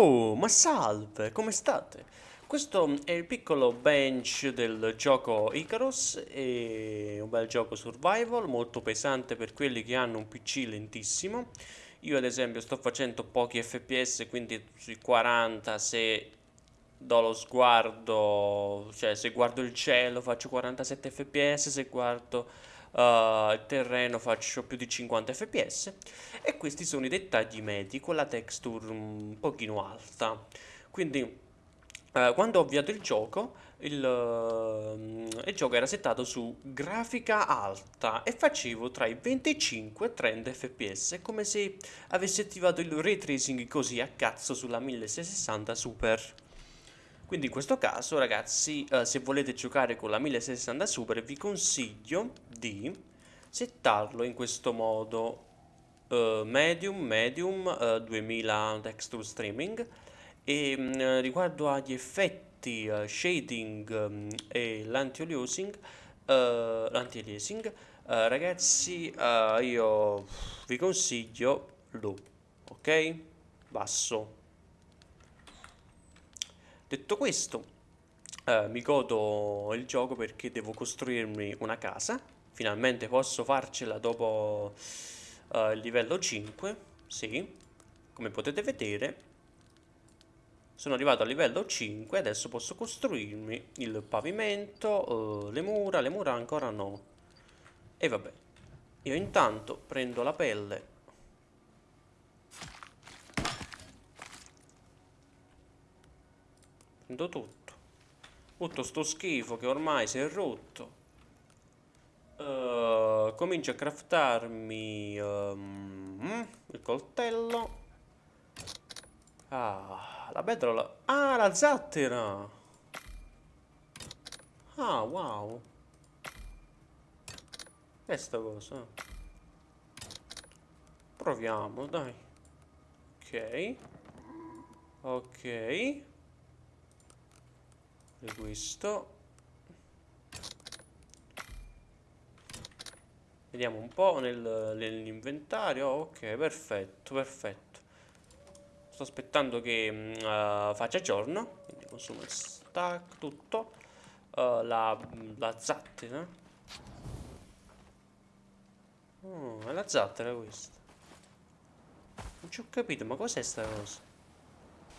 Oh, ma salve, come state? Questo è il piccolo bench del gioco Icarus, è un bel gioco survival, molto pesante per quelli che hanno un PC lentissimo. Io ad esempio sto facendo pochi fps, quindi sui 40 se do lo sguardo, cioè se guardo il cielo faccio 47 fps, se guardo uh, terreno faccio più di 50 fps e questi sono i dettagli medi con la texture un pochino alta. Quindi uh, quando ho avviato il gioco il, uh, il, gioco era settato su grafica alta e facevo tra i 25 e 30 fps come se avessi attivato il ray tracing così a cazzo sulla 1660 super quindi in questo caso ragazzi eh, se volete giocare con la 1060 Super vi consiglio di settarlo in questo modo. Uh, medium medium uh, 2000 texture streaming. E um, riguardo agli effetti uh, shading um, e l'anti-aliasing l'anti-aliasing ragazzi io vi consiglio low ok? Basso Detto questo, eh, mi godo il gioco perché devo costruirmi una casa. Finalmente posso farcela dopo eh, il livello 5. Sì, come potete vedere, sono arrivato al livello 5. Adesso posso costruirmi il pavimento, eh, le mura. Le mura ancora no. E vabbè, io intanto prendo la pelle Prendo tutto. Tutto sto schifo che ormai si è rotto. Uh, comincio a craftarmi um, il coltello. Ah, la bedrola. Ah, la zattera. Ah, wow. Questa cosa. Proviamo, dai. Ok. Ok questo. Vediamo un po' nel, nell'inventario. Ok perfetto perfetto. Sto aspettando che uh, faccia giorno. Quindi consumo il stack tutto. Uh, la, la zattera. Oh, è la zattera questa. Non ci ho capito ma cos'è sta cosa?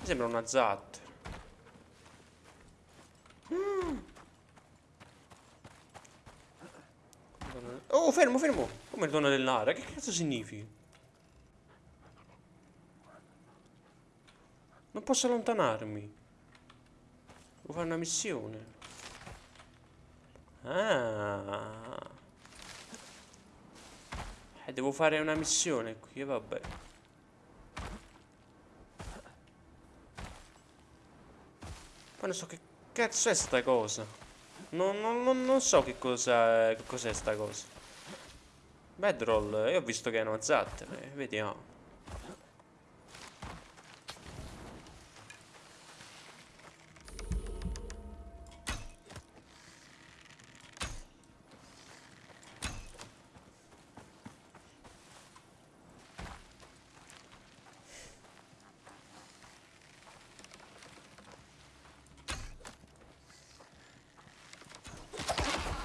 Mi sembra una zattera Oh, fermo, fermo! Come dono dell'aria? Che cazzo significa? Non posso allontanarmi. Devo fare una missione. Ah. Eh, devo fare una missione qui, vabbè. Poi non so che cazzo è sta cosa. Non, non, non so che cosa cos'è sta cosa. Bedroll, io ho visto che è una eh, vediamo.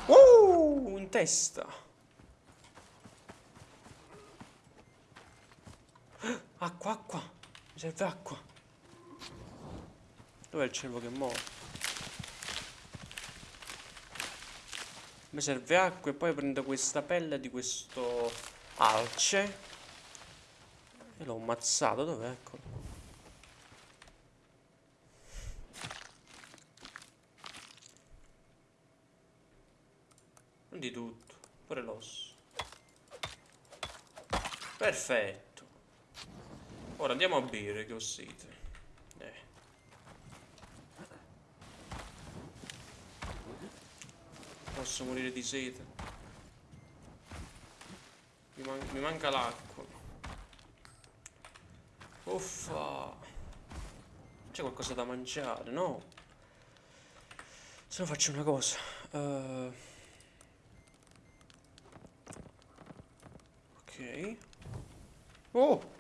Uh, testa. Acqua, acqua. Mi serve acqua. Dov'è il cervo che muore? Mi serve acqua e poi prendo questa pelle di questo alce. E l'ho ammazzato. Dov'è? Eccolo. Di tutto. Pure l'osso. Perfetto. Ora andiamo a bere che ho sete. Eh. Posso morire di sete. Mi, man mi manca l'acqua. Uffa. C'è qualcosa da mangiare, no? Se no faccio una cosa. Uh... Ok. Oh!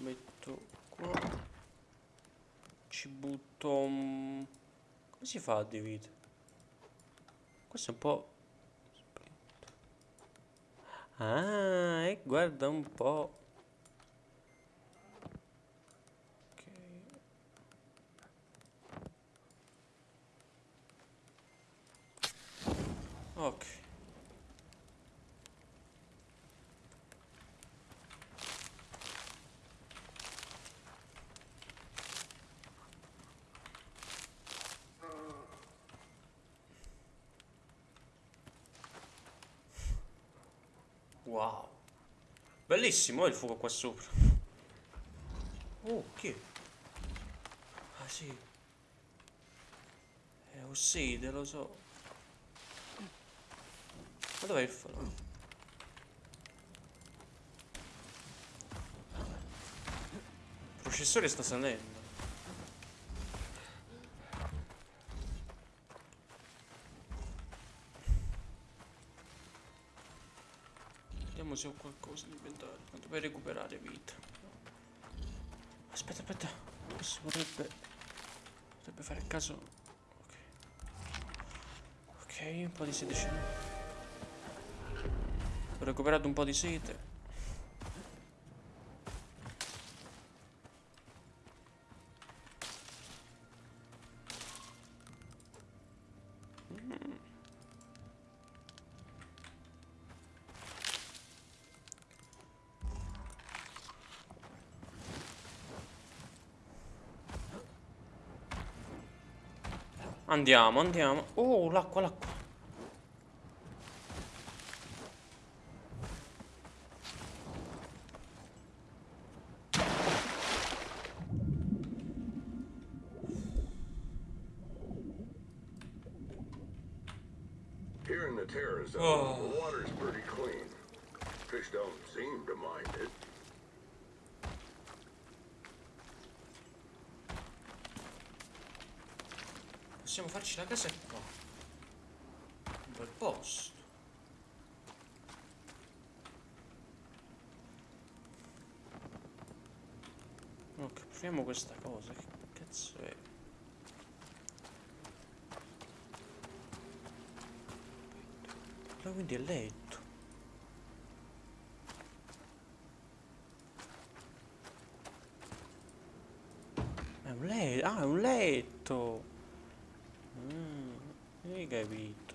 Lo metto qua ci butto... un- Come si fa a dividere? Questo è un po'... Ah, e guarda un po'. Ok. Ok. Wow. Bellissimo il fuoco qua sopra. Oh, chi è? Ah sì. È Osside, lo so. Ma dov'è il falò? Il processore sta salendo. Se ho qualcosa in inventario. Quanto per recuperare vita. Aspetta, aspetta. Questo potrebbe. Potrebbe fare caso. Ok. Ok, un po' di n'ho. Ho recuperato un po' di sete. Andiamo, andiamo. Oh, l'acqua, l'acqua. Here in the Terra Zone, Oh. the water's pretty clean. Fish don't seem to mind it. Possiamo farci la casa qua. Un bel posto. Ok, proviamo questa cosa. Che cazzo è? Ma quindi è letto. È un letto. Ah, è un letto. Capito.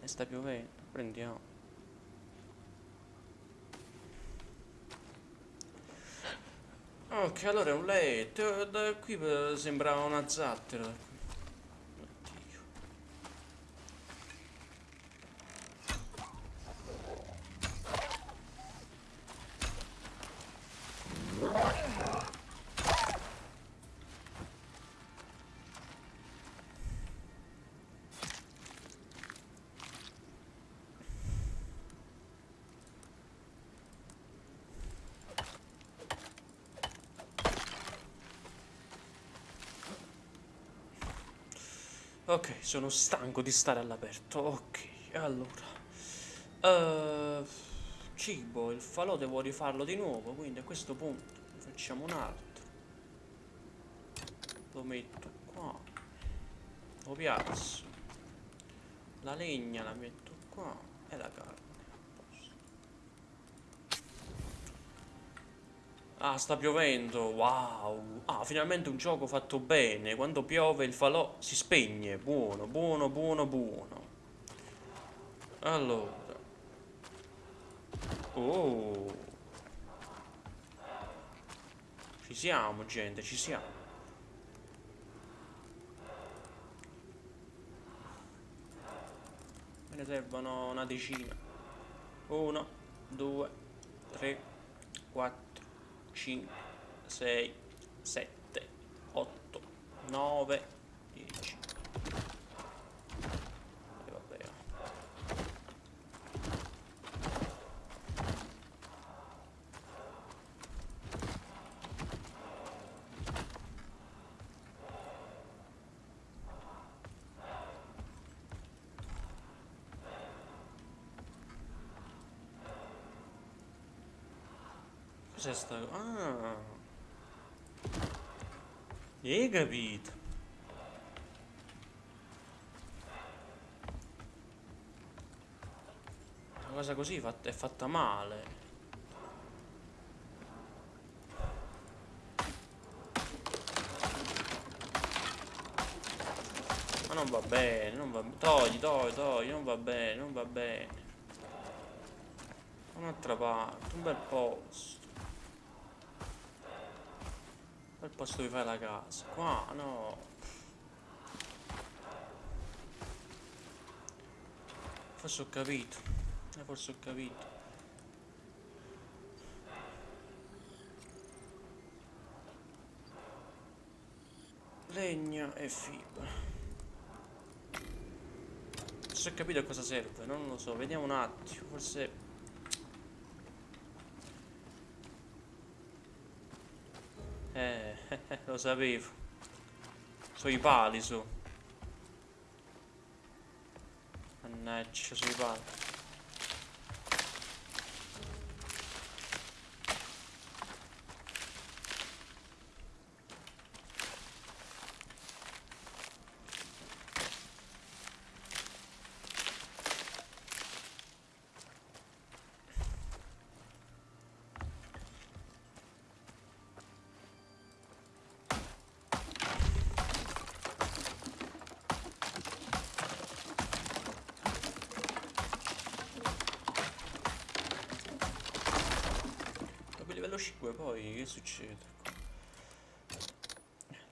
E sta piovendo. Prendiamo. Ok, allora è un letto. Da qui eh, sembrava una zattera. Ok, sono stanco di stare all'aperto. Ok, allora. Eh, cibo, il falò devo rifarlo di nuovo, quindi a questo punto facciamo un altro. Lo metto qua. Lo piazzo. La legna la metto qua e la carne. a posto. Ah, sta piovendo, wow. Ah, finalmente un gioco fatto bene. Quando piove il falò si spegne. Buono, buono, buono, buono. Allora. Oh. Ci siamo, gente, ci siamo. Me ne servono una decina. Uno, due, tre, quattro, 5, 6, 7, 8, 9, Cos'è sta... Ah. Hai capito? Una cosa così è fatta male. Ma non va bene, non va bene. Togli, togli, togli, non va bene, non va bene. Un'altra parte, un bel posto. Bel posto dove fai la casa. Qua, no. Forse ho capito. Eh, forse ho capito. Legna e fibra. Forse ho capito a cosa serve, non lo so, vediamo un attimo, forse... Eh, lo sapevo. Sono i pali su. Mannaggia, sono i pali. 5 poi che succede?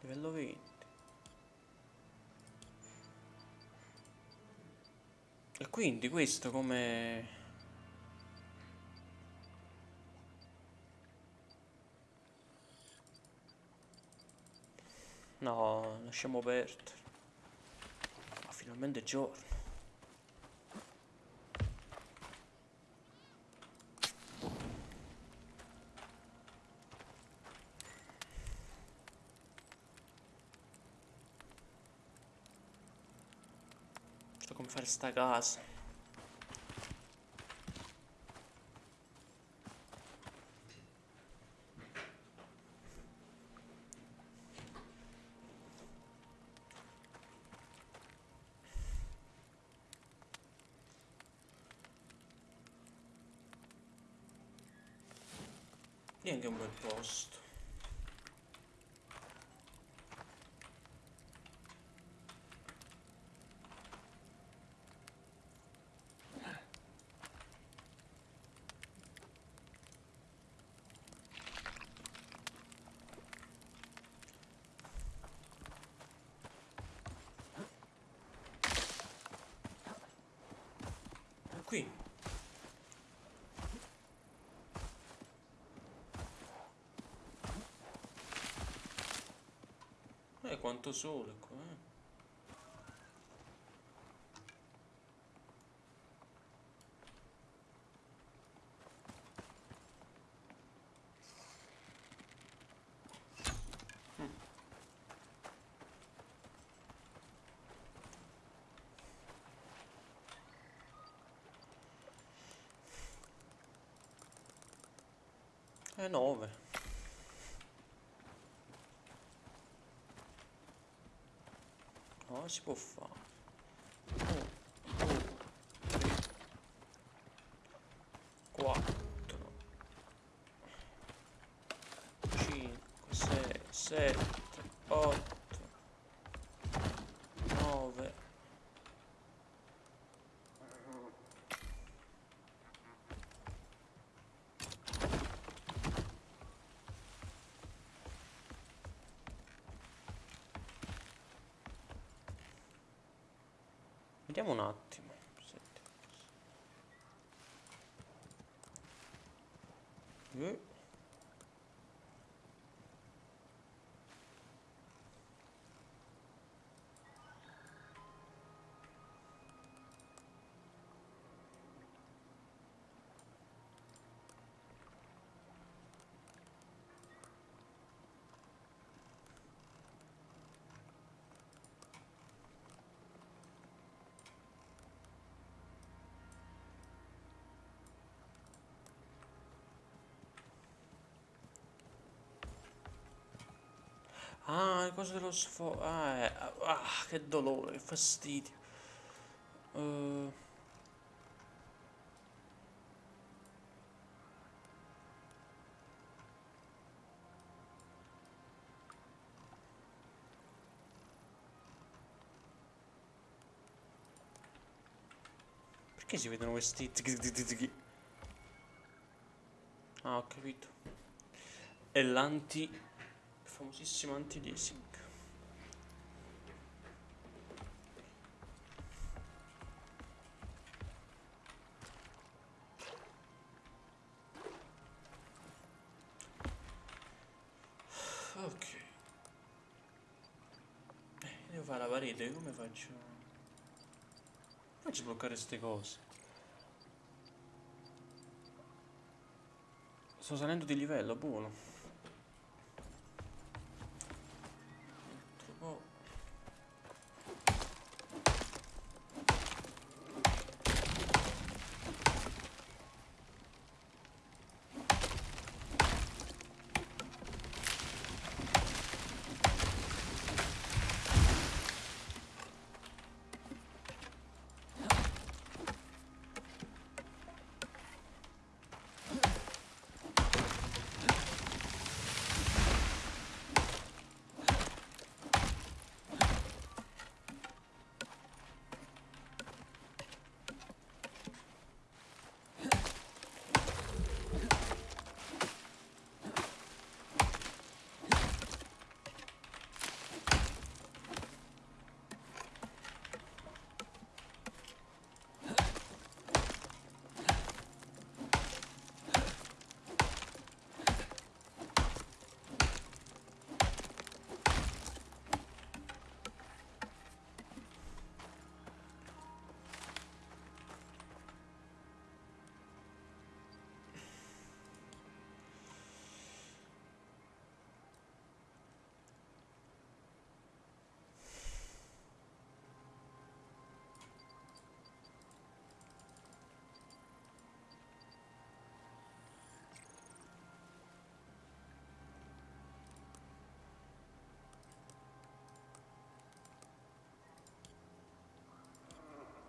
Livello 20. E quindi questo come... No, lasciamo perdere. Ma finalmente è giorno. So come fare sta casa. Quanto sole qua, eh. Mm. Eh, nove. No, si può fare. Quattro, cinque, sei, sette, Vediamo un attimo. Le cose dello sfogo. Ah, eh, ah, che dolore, che fastidio. Uh, Perché si vedono questi... Ah, ho capito. È l'anti... Famosissimo anti-desing. Ok. Eh, devo fare la parete, come faccio? Faccio bloccare queste cose? Sto salendo di livello, buono.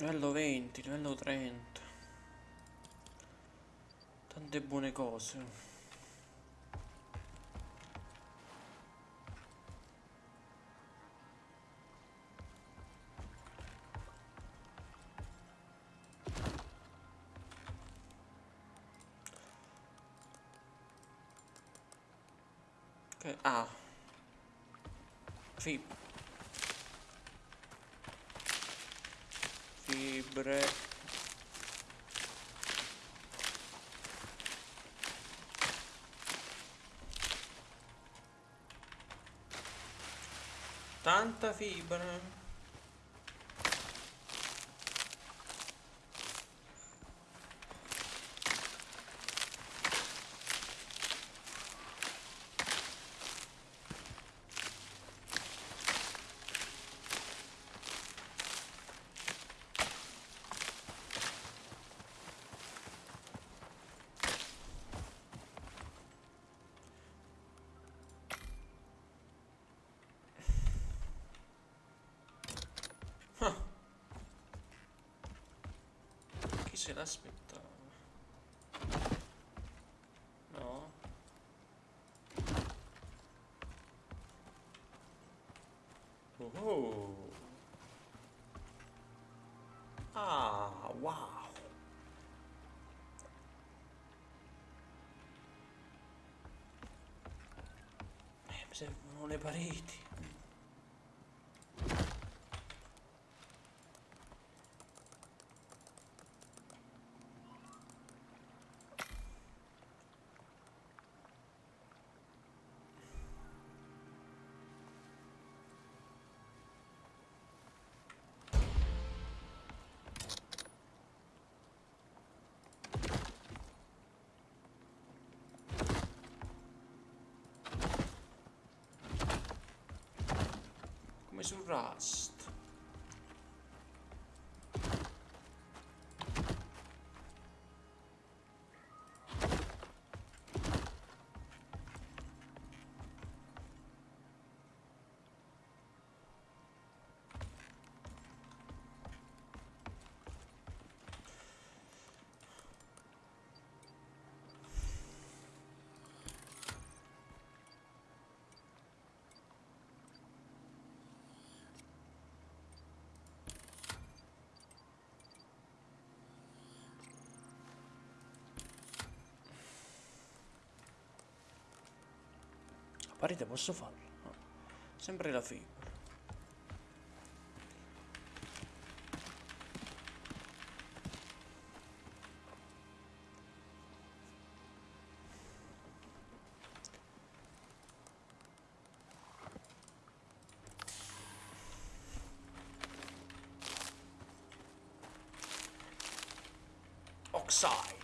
Livello 20, livello 30. Tante buone cose. Fibre. Tanta fibra. Ah. Chi se l'aspettava? No. Oh. Ah, wow. Eh, mi servono le pareti. Come su Parete posso farlo? No. Sempre la fibra. Oxide.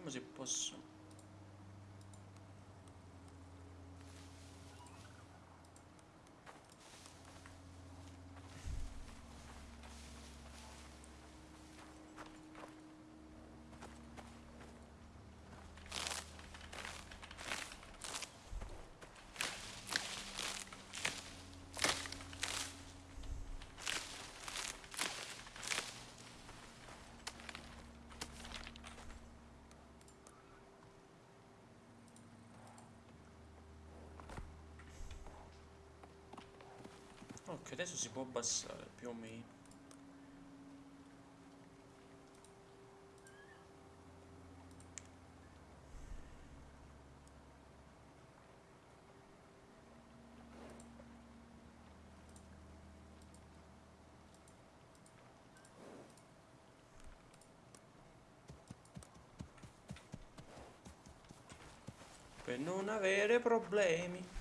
Vediamo se posso. Ok, adesso si può abbassare più o meno. Per non avere problemi.